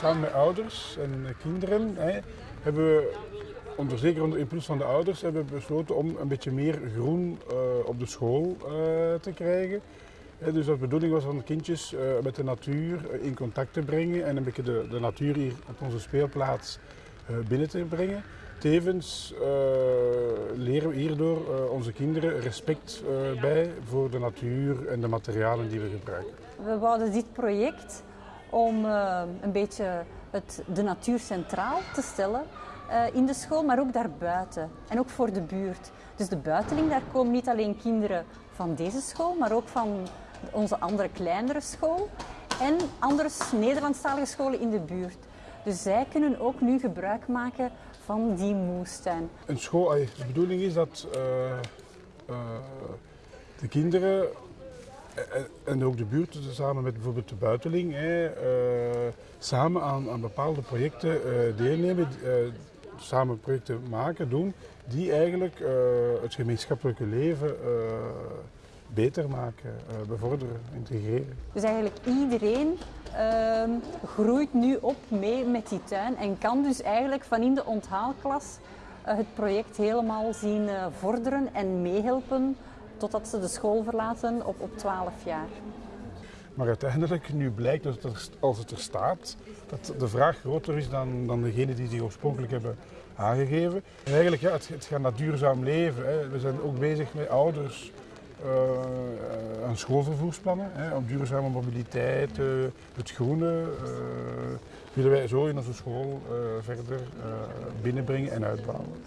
samen met ouders en kinderen hè, hebben we, onder, zeker onder impuls van de ouders, hebben we besloten om een beetje meer groen uh, op de school uh, te krijgen. Hè, dus de bedoeling was om kindjes uh, met de natuur in contact te brengen en een beetje de, de natuur hier op onze speelplaats binnen te brengen. Tevens leren we hierdoor onze kinderen respect bij voor de natuur en de materialen die we gebruiken. We wouden dit project om uh, een beetje het, de natuur centraal te stellen uh, in de school, maar ook daarbuiten en ook voor de buurt. Dus de buiteling, daar komen niet alleen kinderen van deze school, maar ook van onze andere kleinere school en andere Nederlandstalige scholen in de buurt. Dus zij kunnen ook nu gebruik maken van die moestuin. Een school, de bedoeling is dat uh, de kinderen en ook de buurt, samen met bijvoorbeeld de buitenling, hè, uh, samen aan, aan, bepaalde projecten uh, deelnemen, samen projecten maken, doen, die eigenlijk het gemeenschappelijke leven beter maken, bevorderen, integreren. Dus eigenlijk iedereen ehm, groeit nu op mee met die tuin en kan dus eigenlijk van in de onthaalklas het project helemaal zien vorderen en meehelpen totdat ze de school verlaten op, op 12 jaar. Maar uiteindelijk, nu blijkt dat als het er staat, dat de vraag groter is dan, dan degene die zich oorspronkelijk hebben aangegeven. En eigenlijk, ja, het, gaat naar duurzaam leven. Hè. We zijn ook bezig met ouders uh, aan schoolvervoersplannen, hè, om duurzame mobiliteit, uh, het groene, uh, willen wij zo in onze school verder binnenbrengen en uitbouwen.